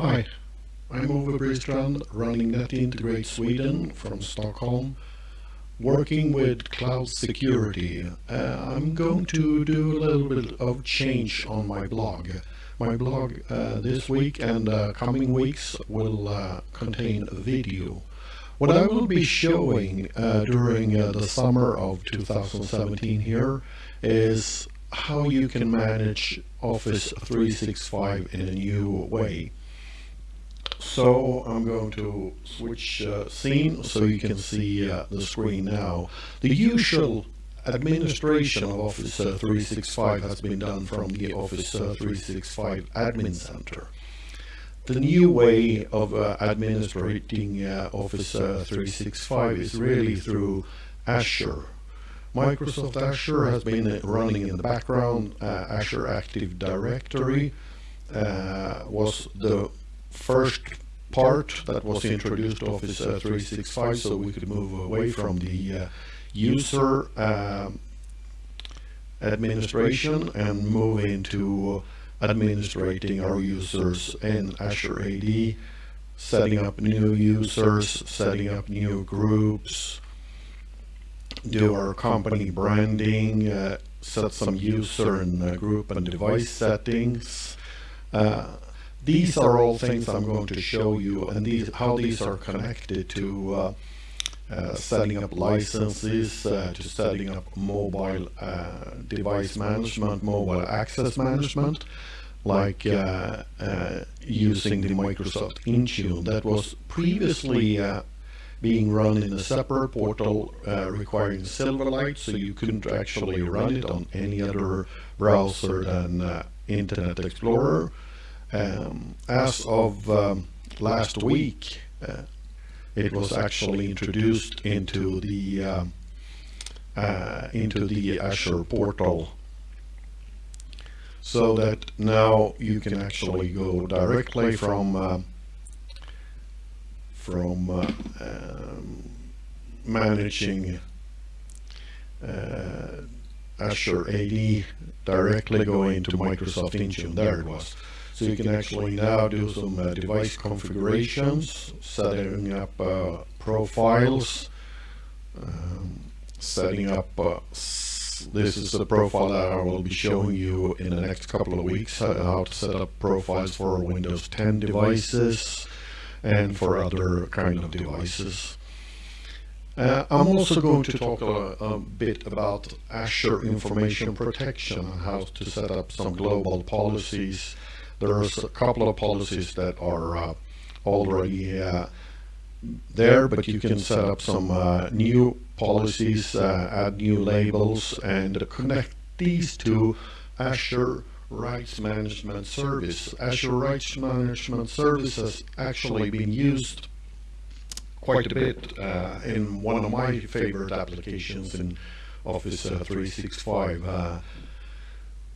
Hi, I'm Ove Bristrand, running NetIntegrate Sweden from Stockholm, working with cloud security. Uh, I'm going to do a little bit of change on my blog. My blog uh, this week and uh, coming weeks will uh, contain a video. What I will be showing uh, during uh, the summer of 2017 here is how you can manage Office 365 in a new way. So I'm going to switch uh, scene so you can see uh, the screen now. The usual administration of Office uh, 365 has been done from the Office uh, 365 Admin Center. The new way of uh, administrating uh, Office 365 is really through Azure. Microsoft Azure has been running in the background. Azure Active Directory was the first part that was introduced Office uh, 365 so we could move away from the uh, user um, administration and move into administrating our users in Azure AD, setting up new users, setting up new groups, do our company branding, uh, set some user and uh, group and device settings, uh, these are all things I'm going to show you and these how these are connected to uh, uh, setting up licenses, uh, to setting up mobile uh, device management, mobile access management, like uh, uh, using the Microsoft Intune that was previously being run in a separate portal requiring Silverlight, so you couldn't actually run it on any other browser than Internet Explorer. Um, as of um, last week, uh, it was actually introduced into the um, uh, into the Azure portal so that now you can actually go directly from uh, from uh, um, managing uh, Azure AD directly go into Microsoft Intune. There it was. So you can actually now do some uh, device configurations, setting up uh, profiles, um, setting up, uh, this is the profile that I will be showing you in the next couple of weeks, how to set up profiles for Windows 10 devices and for other kind of devices. Uh, I'm also going to talk a, a, bit about Azure Information Protection and how to set up some global policies there's a couple of policies that are uh, already uh, there, but you can set up some uh, new policies, uh, add new labels, and connect these to Azure Rights Management Service. Azure Rights Management Service has actually been used quite a bit uh, in one of my favorite applications in Office uh, 365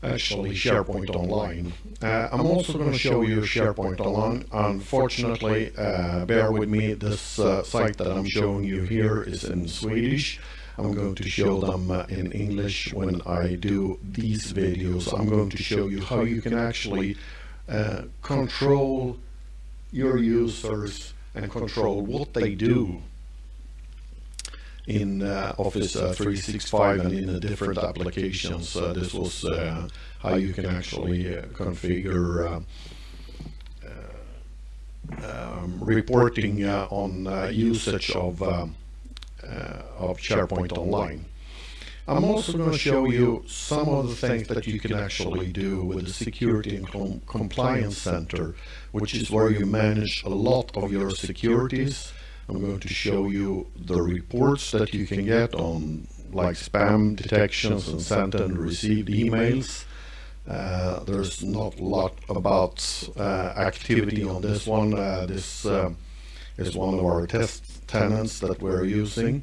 actually SharePoint Online. Uh, I'm also going to show you SharePoint Online. Unfortunately, uh, bear with me, this uh, site that I'm showing you here is in Swedish. I'm going to show them uh, in English when I do these videos. I'm going to show you how you can actually uh, control your users and control what they do in uh, Office uh, 365 and in the different applications. Uh, this was how you can actually configure um, reporting on usage of of SharePoint Online. I'm also going to show you some of the things that you can actually do with the Security and Com Compliance Center, which is where you manage a lot of your securities I'm going to show you the reports that you can get on like spam detections and sent and received emails. Uh, there's not a lot about uh, activity on this one. Uh, this uh, is one of our test tenants that we're using.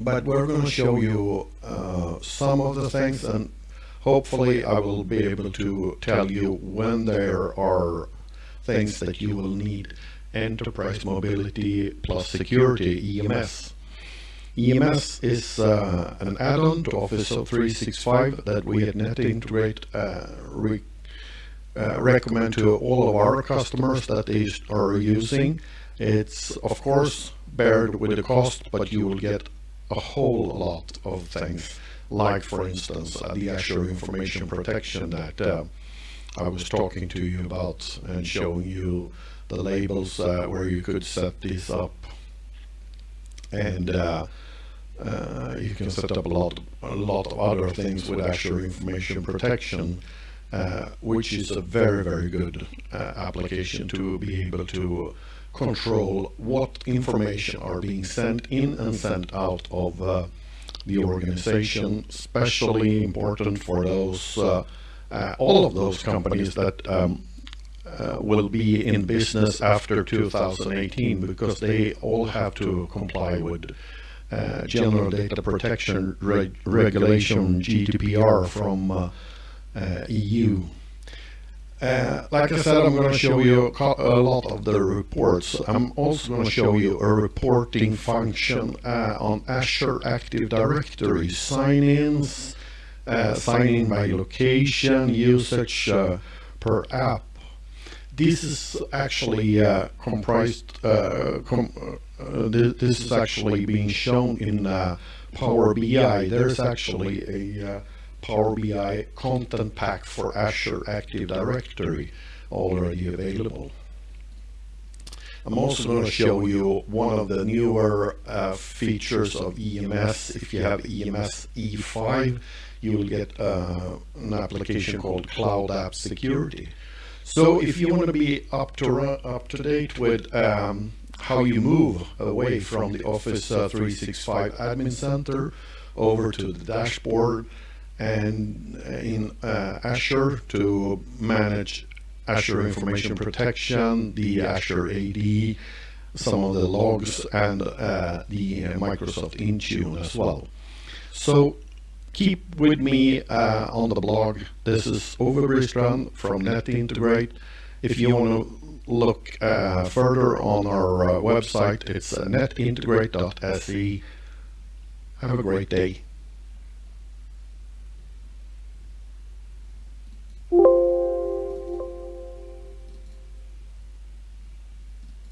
But we're going to show you uh, some of the things and hopefully I will be able to tell you when there are things that you will need Enterprise Mobility Plus Security, EMS. EMS is uh, an add-on to Office 365 that we at NetIntegrate uh, uh, recommend to all of our customers that they are using. It's of course bared with the cost, but you will get a whole lot of things, like for instance uh, the Azure Information Protection that uh, I was talking to you about and showing you the labels uh, where you could set these up. And uh, uh, you can set up a lot a lot of other things with Azure Information Protection uh, which is a very very good uh, application to be able to control what information are being sent in and sent out of uh, the organization especially important for those uh, all of those companies that um, uh, will be in business after 2018 because they all have to comply with uh, General Data Protection Reg Regulation GDPR from uh, uh EU. Uh, like I said, I'm going to show you a lot of the reports. I'm also going to show you a reporting function uh, on Azure Active Directory sign-ins, sign-in by location, usage per app, this is actually uh, comprised, uh, com uh, th this is actually being shown in uh, Power BI. There's actually a uh, Power BI content pack for Azure Active Directory already available. I'm also going to show you one of the newer uh, features of EMS. If you have EMS E5, you will get uh, an application called Cloud App Security. So if you want to be up to up to date with um, how you move away from the Office uh, 365 Admin Center over to the dashboard and uh, in uh, Azure to manage Azure Information Protection, the Azure AD, some of the logs, and uh, the Microsoft Intune as well. So keep with me uh, on the blog. This is Ove from NetIntegrate. If you want to look uh, further on our uh, website, it's uh, netintegrate.se. Have a great day.